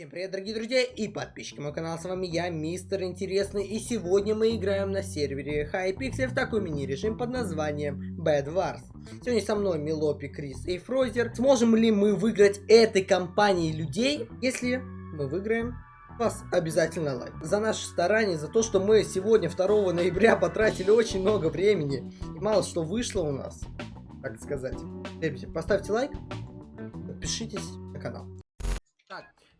Всем привет, дорогие друзья и подписчики моего канала, с вами я, Мистер Интересный, и сегодня мы играем на сервере Hypixel в такой мини-режим под названием Bad Wars. Сегодня со мной Милопи, Крис и Фрозер. Сможем ли мы выиграть этой компанией людей? Если мы выиграем, вас обязательно лайк. За наше старание, за то, что мы сегодня, 2 ноября, потратили очень много времени. И мало что вышло у нас, так сказать. Ребята, поставьте лайк, подпишитесь на канал.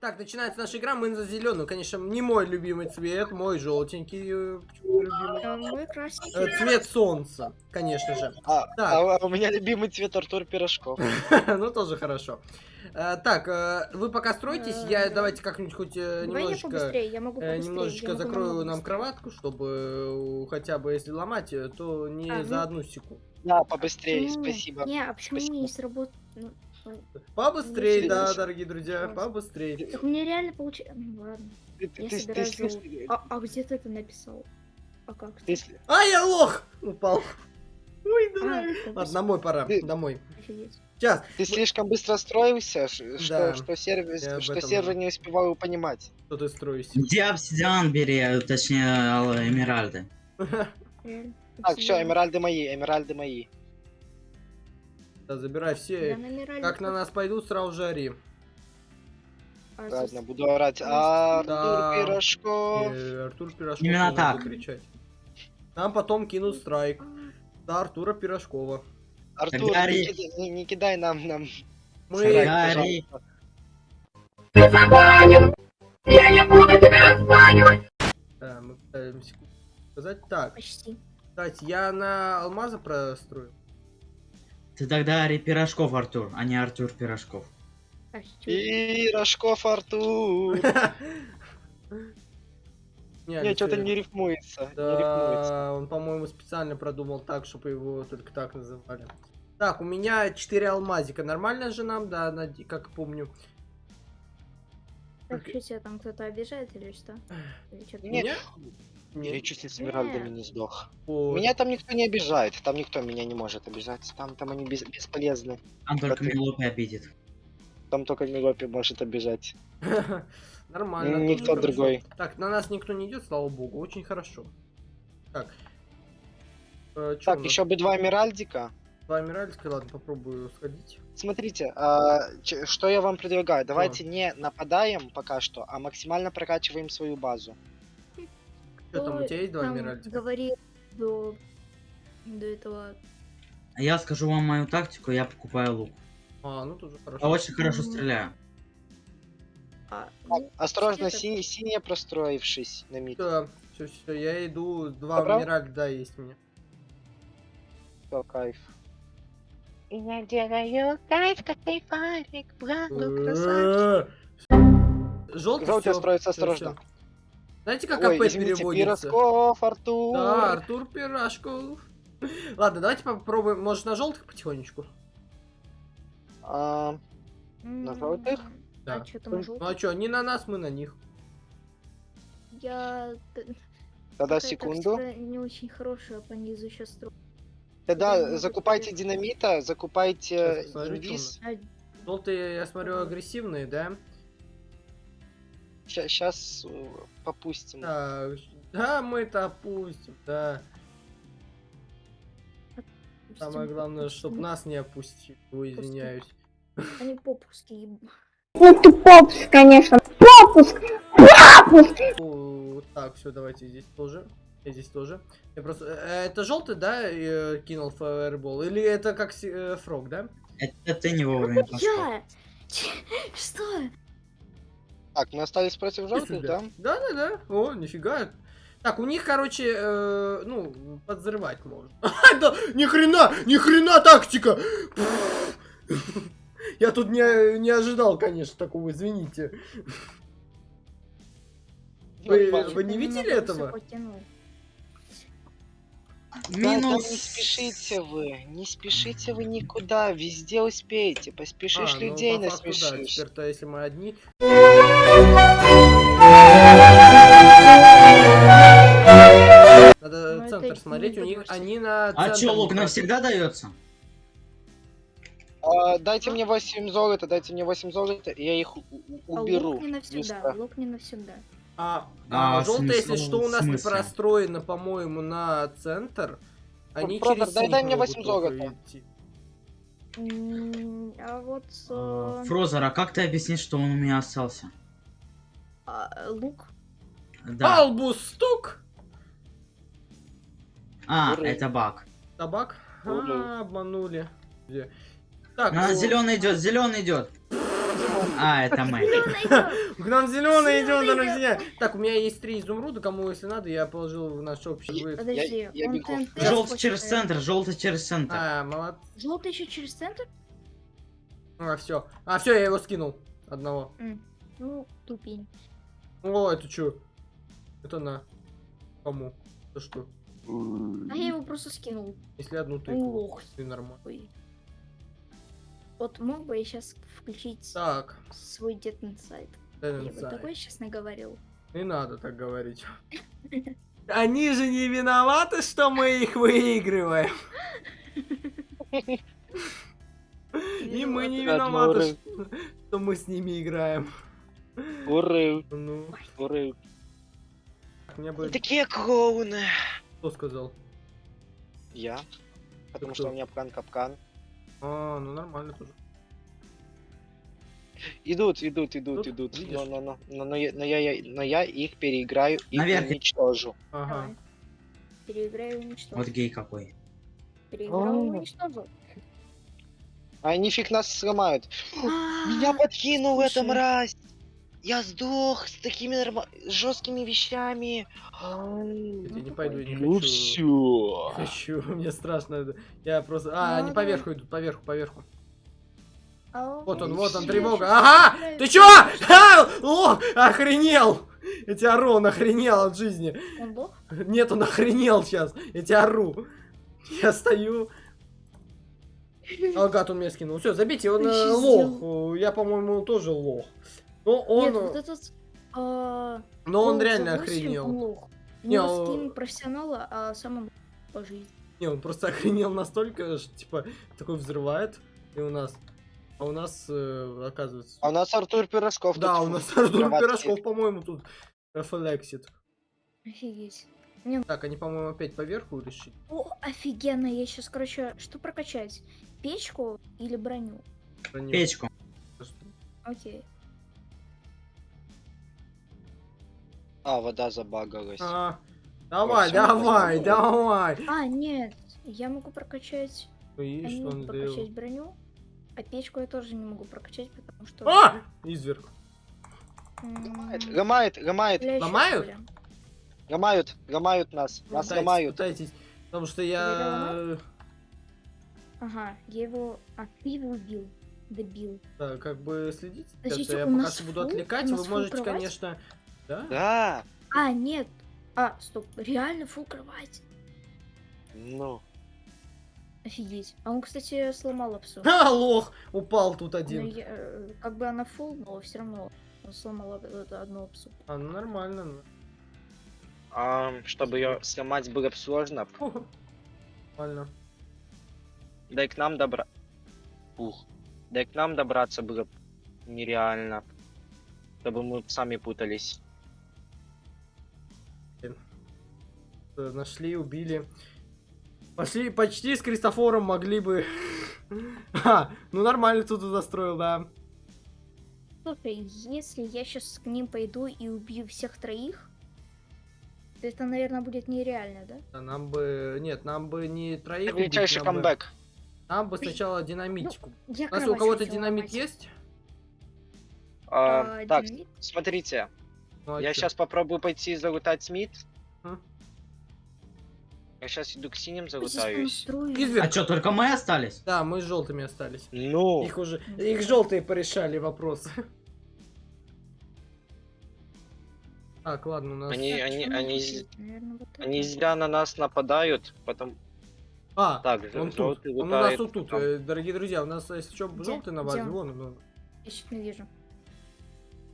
Так, начинается наша игра, мы за зеленую, конечно, не мой любимый цвет, мой желтенький, э, почему любимый? А. Э, Цвет солнца, конечно же. А, Так. а, а у меня любимый цвет Артур Пирожков. Ну, тоже хорошо. Э, Так, вы пока строитесь, я давайте как-нибудь хоть немножечко... Немножечко закрою нам кроватку, чтобы хотя бы если ломать, то не за ну. одну секунду. Да, побыстрее, спасибо. Не, а почему не сработает? Побыстрее, да, дорогие друзья, побыстрее. так мне реально получается. Ну ладно. Ты, ты, Я ты, собираю ты золото. А, а где ты это написал? А как? Ты А, я лох! Упал. Ой, да. А, Ладно, домой пора, Ты- домой. офигеть. Сейчас. Ты слишком быстро строился, что, Да. что сервер, об что этом- сервер не успевал его понимать. Что ты строишься? Где обсидиан бери, э, точнее, ал- эмеральды? Реально. Так, все, эмеральды мои, эмеральды мои. Да, забирай Я все. Как на нас пойдут, сразу же ори. А, Ладно, буду орать. Артур Да. Пирожков. Э, Артур Пирожков. Именно не так. кричать. Нам потом кинут страйк. А, Да, Артура Пирожкова. Артур, не, ори. кидай- не- не кидай нам, нам. Мы... страйк, Да, ори. пожалуйста. Да, мы пытаемся сказать. Так, Почти. кстати, я на алмаза прострою. Ты тогда Ари Пирожков, Артур, а не Артур Пирожков. Пирожков Артур. Не, что-то не рифмуется. Да, он, по-моему, специально продумал так, чтобы его только так называли. Так, у меня 4 алмазика. Нормально же нам, да, как помню. Так, что тебя там кто-то обижает или что? Или чё-то? Нет. Меня? Я Нет. чуть с эмеральдами не сдох. Вот. Меня там никто не обижает, там никто меня не может обижать, там, там они бес- бесполезны. Там только ты- Милопи обидит. Там только Милопи может обижать. Нормально. Никто другой. Так, на нас никто не идет, слава богу, очень хорошо. Так. Э, Так, еще бы два Эмеральдика. Два Эмеральдика, ладно, попробую сходить. Смотрите, а, ч- что я вам предлагаю? Давайте не нападаем пока что, а максимально прокачиваем свою базу. Что там, у тебя есть два там Эмеральдика? говорил до... до этого... А я скажу вам мою тактику, я покупаю лук. А, ну тоже Я хорошо. очень хорошо стреляю. А, Так, ну, осторожно, си- синяя простроившись на мид. Все, все, все, я иду, два Добро? Эмеральда есть у меня. Всё, кайф. Я делаю кайф, как кайфарик, браво, Э, красавчик. Желтый Желтый всё, строится всё, осторожно. всё. Знаете, как Ой, АП переводится? Пирожков, Артур. Да, Артур Пирожков. Ладно, давайте попробуем, может, на желтых потихонечку? А, на желтых? Да. А что там на Ну желтых? а что, не на нас, мы на них. Я... Тогда секунду. не очень хорошая по низу сейчас строю. Тогда закупайте динамита, закупайте инвиз. А, Желтые, я смотрю, агрессивные, да? Сейчас попустим. Так, да, мы это опустим, да. Самое допустим, главное, чтобы нас не опустили. Извиняюсь. Они попуски еб- Ну ты попуск, конечно. Попуск! Попуск! О, Так, все, давайте здесь тоже. И здесь тоже. Я просто... э, Это желтый, да, э, кинул фаербол? Или это как си- э, фрог, да? Это ты не вовремя пошел. Я! Что? Так, мы остались против желтых, да? Да, да, да. О, нифига. Так, у них, короче, э, ну, подзрывать можно. Да, ни хрена, ни хрена тактика. Я тут не, не ожидал, конечно, такого, извините. Вы- вы не видели этого? тянул. Да, да Минус. не спешите вы, не спешите вы никуда, везде успеете, поспешишь А, ну, людей по факту, да, насмешишь. Теперь-то, если мы одни... центр смотреть, у них они на А чё, лук навсегда дается? А, дайте мне 8 золота, дайте мне 8 золота, и я их у- у- А уберу. лук не навсегда. Лук не навсегда. А, А, желтые, если смысл- что, у нас не простроено, по-моему, на центр. Они Бродер, через дай- дай мне могут 8 только золота. А вот А, э, Фрозер, а как ты объяснишь, что он у меня остался? а, лук. Да. Албус стук! А, Ура. это баг. Табак? Ура. А, обманули. Где? Так, А, ну, зеленый идет, зеленый идет. А, это мы. к нам зеленый идет, друзья. Так, у меня есть три изумруда, кому если надо, я положил в наш общий выезд. Подожди, я он Желтый через центр, желтый через центр. А, молод... Желтый еще через центр? А, все. А, все, я его скинул. Одного. Ну, тупень. О, это что? Это на. Кому? Это что? А я его просто скинул. Если одну тыкву. Лох. Ты нормально. Ой. Вот мог бы я сейчас включить Так, свой детный сайт. Я бы Дэнсай. такое честно говорил. Не надо так говорить. Они же не виноваты, что мы их выигрываем. И мы не виноваты, что- мы с ними играем. Уры, Ну, уры. мне бы... Такие клоуны. Кто сказал? Я. Потому кто? что у меня капкан-капкан. А, ну нормально тоже. Идут, идут, идут, Идут? идут. Видишь? Но, но, но, но, но я, но я- но я их переиграю и Наверх. уничтожу. Ага. Переиграю и уничтожу. Вот гей какой. Переиграл и О. уничтожил. А они фиг нас сломают. Меня А, подкинул эта мразь. Я сдох с такими норма... жесткими вещами. Я не Ну, пойду, я не Ну хочу. все. Не Хочу, мне страшно. Я просто... А, они поверху идут, поверху, поверху. Вот он, вот он, тревога. Ага! Ты чё? А! О, охренел! Я тебя ору, он охренел от жизни. Он лох? Нет, он охренел сейчас. Я тебя ору. Я стою. А, гад, он меня скинул. Все, забейте, он э, лох. Я, по-моему, тоже лох. Но он, Нет, вот этот... а, но он голос реально охренел. Он лох. У Не, него он- скин профессионала, а сам он по жизни. Не, он просто охренел настолько, что, типа, такой взрывает. И у нас... А у нас, э, оказывается... А у нас Артур Пирожков. да, тут у нас Артур. Пирожков, по-моему, тут рефлексит. Офигеть. Так, они, по-моему, опять поверху решили. О, офигенно, я сейчас, короче, что прокачать? Печку или броню? Броню. Печку. Окей. А, вода забагалась. А, давай, давай, давай. А, нет, я могу прокачать... Я не что могу прокачать сделал? броню, а печку я тоже не могу прокачать, потому что... А! Изверг. Ломает, ломает, ломает, Ломают? ломают, ломают нас. Нас Пытайтесь, ломают. пытайтесь. Потому что я... Ага, я его... А, ты его убил. Добил. Да, как бы следите. Подождите, я пока нас что буду отвлекать. Вы можете, кровать? конечно... Да? Да. А, нет. А, стоп, реально фул кровать. Ну. Офигеть. А он, кстати, сломал апсу. А, лох! Упал тут Ну, один. я, э, как бы она фул, но все равно он сломал эту одну апсу. А, ну нормально. ну. А, чтобы ее сломать было бы сложно. Нормально. Да и к нам добра... Ух. Да и к нам добраться было нереально. Чтобы мы сами путались. Нашли, убили. Пошли, почти с Кристофором могли бы... А, ну нормально тут застроил, да. Слушай, если я сейчас к ним пойду и убью всех троих, то это, наверное, будет нереально, да? А Нам бы... Нет, нам бы не троих убить, Величайший нам бы- камбэк. Нам бы сначала динамитику. Я У нас у кровать кого-то динамит ломать. есть? А, А, так, динамит? смотрите. Ну, а Я чё? сейчас попробую пойти залутать Смит. Я сейчас иду к синим. Изверг. А что, только мы остались? Да, мы с желтыми остались. Ну, Их уже... Их желтые порешали вопросы. Так, ладно, у нас... они, Так, они, они, надо з- делать? Наверно, вот они зря на нас нападают, потом... А, Так, он тут. Он у нас вот тут. там. э, Дорогие друзья, у нас, если что, Где? желтый на базе. он? Вон он. Я чуть не вижу.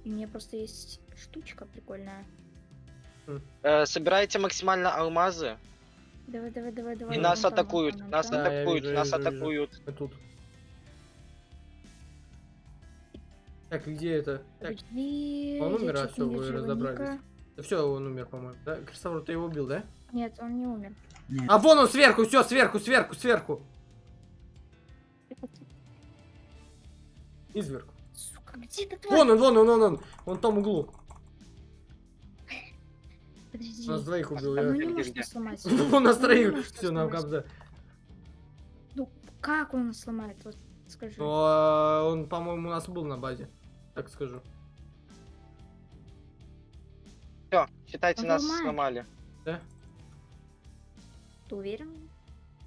У меня просто есть штучка прикольная. Э, собирайте максимально алмазы, Давай, давай, давай, давай. И нас там, атакуют, там, нас да, атакуют, вижу, нас вижу, атакуют. Вижу. Я тут. Так, где это? Так. Он умер, а все, вы разобрались. Да все, он умер, по-моему. Да? Крестовор, ты его убил, да? Нет, он не умер. Нет. А вон он сверху, все, сверху, сверху, сверху. Изверг. Сука, где ты? Вон он, вон он, вон он. Вон в углу. Подожди. Нас двоих убил. Ну я- не может сломать. У нас Ну, троих. Все, нам кобза. Ну, как он сломает? Вот скажи. Ну, а он, по-моему, у нас был на базе. Так скажу. Все, считайте, Он нас сломали. Да? Ты уверен?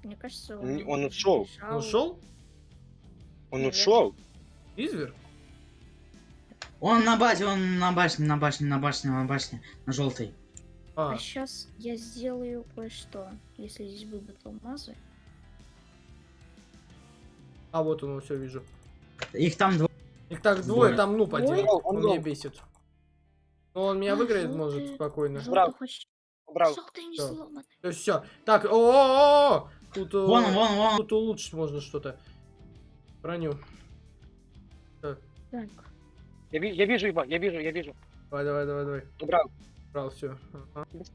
Мне кажется, Н- он ушел. Он ушел? Он ушел. Изверг? Он на базе, он на башне, на башне, на башне, на башне, на желтой. А, А сейчас я сделаю кое-что. Если здесь будут алмазы. а вот он, все вижу. Их там два. Их так двое, Двое. там ну Двое? один. Он Он меня бесит. Но он меня А, выиграет, может, желтый. спокойно. Желтый Брал. хочет. Убрал. Желтый не Всё. сломан. То все. Так, о, Тут, э, Вон он, вон, вон. тут улучшить можно что-то. Броню. Так. Я, ви- я вижу его, я вижу, я вижу. Давай, давай, давай, давай. Убрал. Брал все.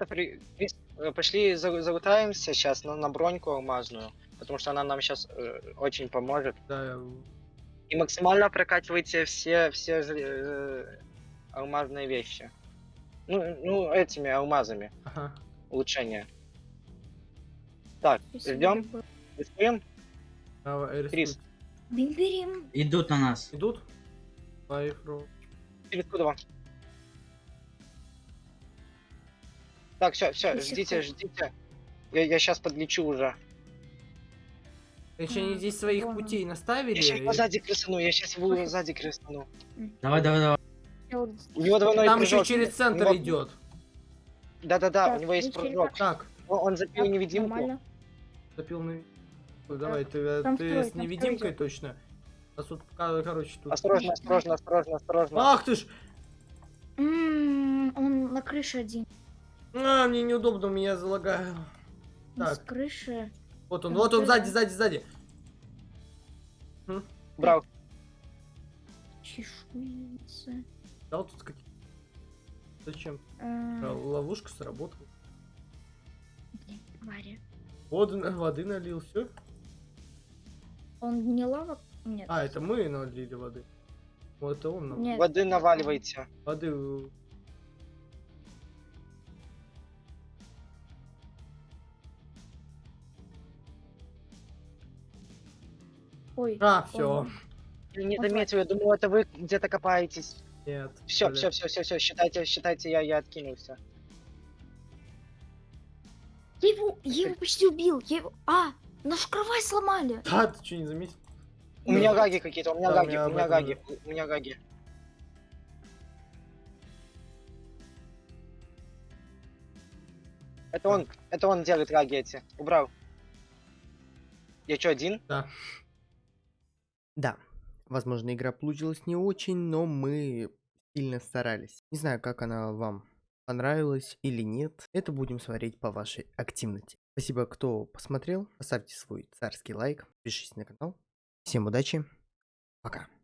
Крис, э, пошли за- залутаемся сейчас на, на броньку алмазную, потому что она нам сейчас очень поможет. Да, я- И максимально прокачивайте все, все э, алмазные вещи. Ну, ну, этими алмазами. ага. Улучшения. Так, ждем, рискуем. Давай. Крис. Бим-бирим. Идут на нас. Идут? Лайфро. Через Так, все, все, ждите, ждите. Я, я сейчас подлечу уже. Еще они А, здесь своих путей Я наставили. сейчас его и- сзади крысану, я сейчас его сзади крысану. Давай, давай, давай. Я У него двойной Там еще прыжок. через У центр него- идет. Да-да-да, Так, у него есть через прыжок. Так, Он, он запил Так, невидимку. Нормально. запил на... Ой, Давай, ты, э, там ты второй, с невидимкой второй точно. А тут, короче, тут... Осторожно, осторожно, осторожно, осторожно. Ах ты ж! М, Он на крыше один. А, мне неудобно, меня залагаю. Он С Так. крыши. Вот он, вот он, сзади, сзади, сзади. Брал. Чешуйница. Да, вот тут какие... Зачем? А, Ловушка сработала. Воды, на- воды налил, все. Он не лава? Нет. А, это мы налили воды. Вот это он нам. Нет. Воды наваливайте. Воды... Ой. А, все. Я не заметил, я думал, это вы где-то копаетесь. Нет. Все, все, все, все, все, считайте, считайте, я, я откинулся. Я его, я его почти убил. Я его... А, нашу кровать сломали. Да, ты что, не заметил? У меня гаги какие-то, у меня Да, у гаги, меня у меня гаги, у меня гаги. Это он, это он делает гаги эти. Убрал. Я что, один? Да. Да. Возможно, игра получилась не очень, но мы сильно старались. Не знаю, как она вам понравилась или нет. Это будем смотреть по вашей активности. Спасибо, кто посмотрел. Поставьте свой царский лайк. Подпишитесь на канал. Всем удачи. Пока.